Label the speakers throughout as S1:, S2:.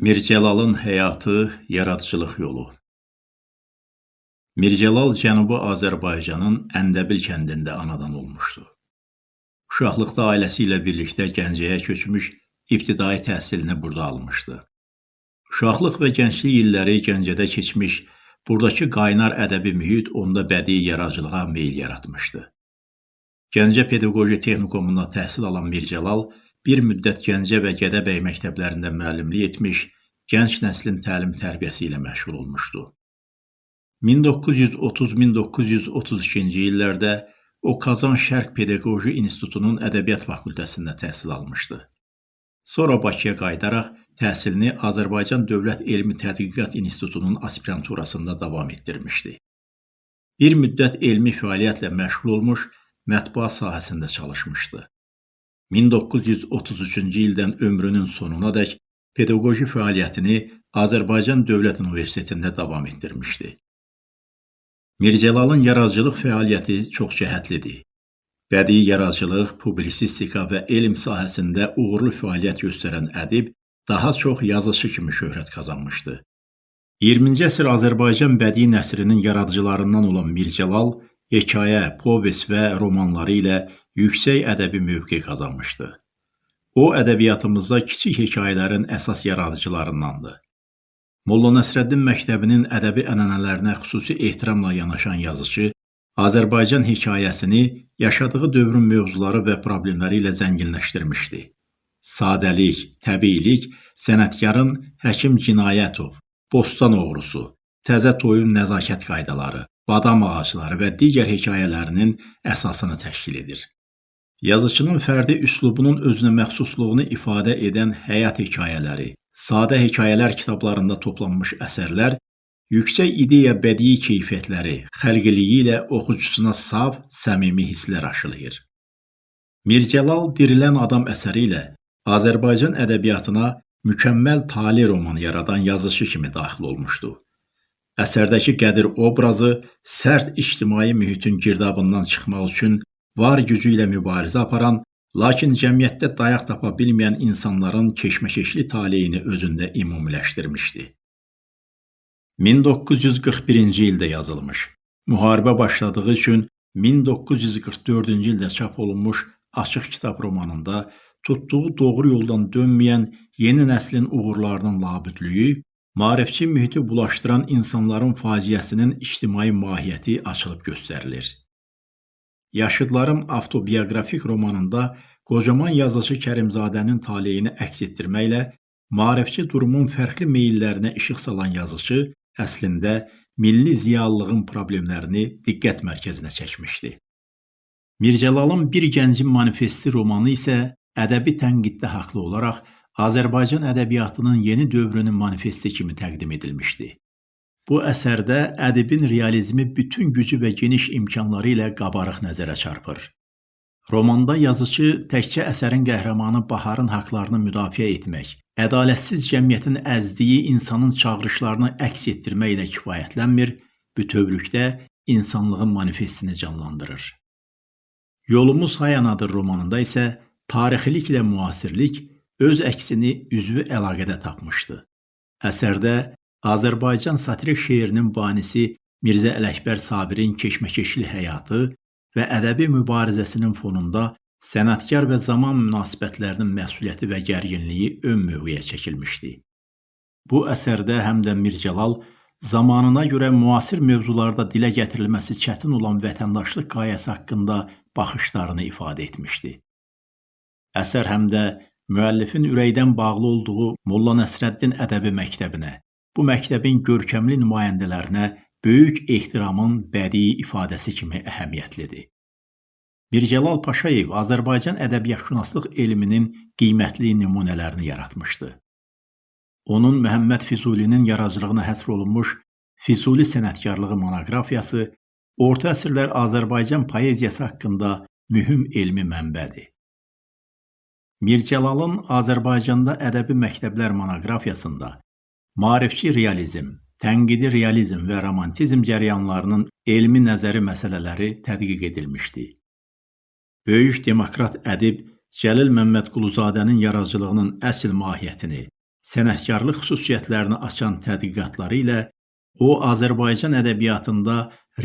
S1: Mircəlalın həyatı, yaradıcılıq yolu Mircəlal Cənubi Azərbaycanın Əndəbil kəndində anadan olmuşdu. Uşaqlıqda ailəsi ilə birlikdə Gəncəyə köçmüş, ibtidai təhsilini burada almışdı. Uşaqlıq və gənclik illəri Gəncədə keçmiş, buradakı qaynar ədəbi mühit onda bədii yaradıcılığa meyl yaratmışdı. Gəncə Pedaqoji Texnikumunda təhsil alan Mircəlal bir müddət Gəncə və Gədəbəy məktəblərində müəllimlik etmiş, gənc nəslin təlim-tərbiyəsi ilə məşğul olmuşdu. 1930-1932-ci illərdə o Kazan Şərq Pedaqoji İnstitutunun Ədəbiyyat fakültəsində təhsil almışdı. Sonra Bakıya qayıdaraq təhsilini Azərbaycan Dövlət Elmi Tədqiqat İnstitutunun aspiranturasında davam etdirmişdi. Bir müddət elmi fəaliyyətlə məşğul olmuş, mətbuat sahəsində çalışmışdı. 1933-cü ildən ömrünün sonunadək pedaqoji fəaliyyətini Azərbaycan Dövlət Universitetində davam etdirmişdi. Mircəlalın yaradıcılıq fəaliyyəti çoxcəhətlidir. Bədii yaradıcılıq, publisistika və elm sahəsində uğurlu fəaliyyət göstərən ədib daha çox yazıçı kimi şöhrət qazanmışdı. 20-ci əsr Azərbaycan bədii nəsrinin yaradıcılarından olan Mircəlal hekayə, povest və romanları ilə yüksək ədəbi mövqe qazanmışdı. O, ədəbiyyatımızda kiçik hekayələrin əsas yaradıcılarındandır. Molla Nəsrəddin məktəbinin ədəbi ənənələrinə xüsusi ehtiramla yanaşan yazıcı, Azərbaycan hekayəsini yaşadığı dövrün mövzuları və problemləri ilə zənginləşdirmişdi. Sadəlik, təbiilik, sənətkarın Həkim Cinayətov, Bostan oğrusu, Təzə toyun nəzakət qaydaları, badam ağacları və digər hekayələrinin əsasını təşkil edir. Yazıçının fərdi üslubunun özünə məxsusluğunu ifadə edən həyat hekayələri, sadə hekayələr kitablarında toplanmış əsərlər yüksək ideya bədii keyfiyyətləri, xəlqiliyi ilə oxucusuna saf, səmimi hisslər aşılayır. Mircəlal Dirilən Adam əsəri ilə Azərbaycan ədəbiyyatına mükəmməl tali roman yaradan yazıcı kimi daxil olmuşdu. Əsərdəki Qədir obrazı sərt ictimai mühitin girdabından çıxmaq üçün var gücü ilə mübarizə aparan, lakin cəmiyyətdə dayaq tapa bilməyən insanların keşməkeşli taleyini özündə ümumiləşdirmişdi. 1941-ci ildə yazılmış, müharibə başladığı üçün 1944-cü ildə çap olunmuş Açıq kitab romanında tutduğu doğru yoldan dönməyən yeni nəslin uğurlarının labüdlüyü, maarifçi mühiti bulaşdıran insanların faciəsinin ictimai mahiyyəti açılıb göstərilir. Yaşıdlarım avtobioqrafik romanında qocaman yazıcı Kərimzadənin taleyini əks etdirməklə maarifçi durumun fərqli meyillərinə işıq salan yazıcı əslində milli ziyalılığın problemlərini diqqət mərkəzinə çəkmişdi. Mircəlalın Bir gəncin manifesti romanı isə ədəbi tənqiddə haqlı olaraq Azərbaycan ədəbiyyatının yeni dövrünün manifesti kimi təqdim edilmişdi. Bu əsərdə ədibin realizmi bütün gücü və geniş imkanları ilə qabarıq nəzərə çarpır. Romanda yazıcı təkcə əsərin qəhrəmanı Baharın haqlarını müdafiə etmək, ədalətsiz cəmiyyətin əzdiyi insanın çağırışlarını əks etdirməklə kifayətlənmir, bütövlükdə insanlığın manifestini canlandırır. Yolumuz Hayanadır romanında isə tarixiliklə müasirlik öz əksini üzvü əlaqədə tapmışdı. Əsərdə Azərbaycan satirik şeirinin banisi Mirzə Ələkbər Sabirin keşməkeşli həyatı və ədəbi mübarizəsinin fonunda sənətkar və zaman münasibətlərinin məsuliyyəti və gərginliyi ön mövqeyə çəkilmişdi. Bu əsərdə həm də Mircəlal zamanına görə müasir mövzularda dilə gətirilməsi çətin olan vətəndaşlıq qayəsi haqqında baxışlarını ifadə etmişdi. Əsər həm də müəllifin ürəkdən bağlı olduğu Molla Nəsrəddin ədəbi məktəbinə, bu məktəbin görkəmli nümayəndələrinə böyük ehtiramın bədii ifadəsi kimi əhəmiyyətlidir. Mircəlal Paşayev Azərbaycan ədəbiyyatşünaslıq elminin qiymətli nümunələrini yaratmışdı. Onun Məhəmməd Füzulinin yaradıcılığına həsr olunmuş Füzuli sənətkarlığı monoqrafiyası orta əsrlər Azərbaycan poeziyası haqqında mühüm elmi mənbədir. Mircəlalın Azərbaycanda ədəbi məktəblər monoqrafiyasında Maarifçi realizm, tənqidi realizm və romantizm cərəyanlarının elmi nəzəri məsələləri tədqiq edilmişdi. Böyük demokrat ədib Cəlil Məmmədquluzadənin yaradıcılığının əsl mahiyyətini, sənətkarlıq xüsusiyyətlərini açan tədqiqatları ilə o Azərbaycan ədəbiyyatında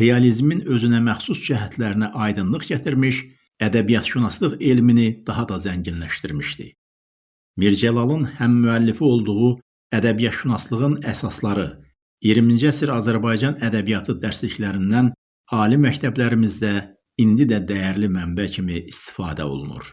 S1: realizmin özünə məxsus cəhətlərinə aydınlıq gətirmiş, ədəbiyyatşünaslıq elmini daha da zənginləşdirmişdi. Mircəlalın həm müəllifi olduğu Ədəbiyyatşünaslığın əsasları 20-ci əsr Azərbaycan ədəbiyyatı dərsliklərindən ali məktəblərimizdə indi də dəyərli mənbə kimi istifadə olunur.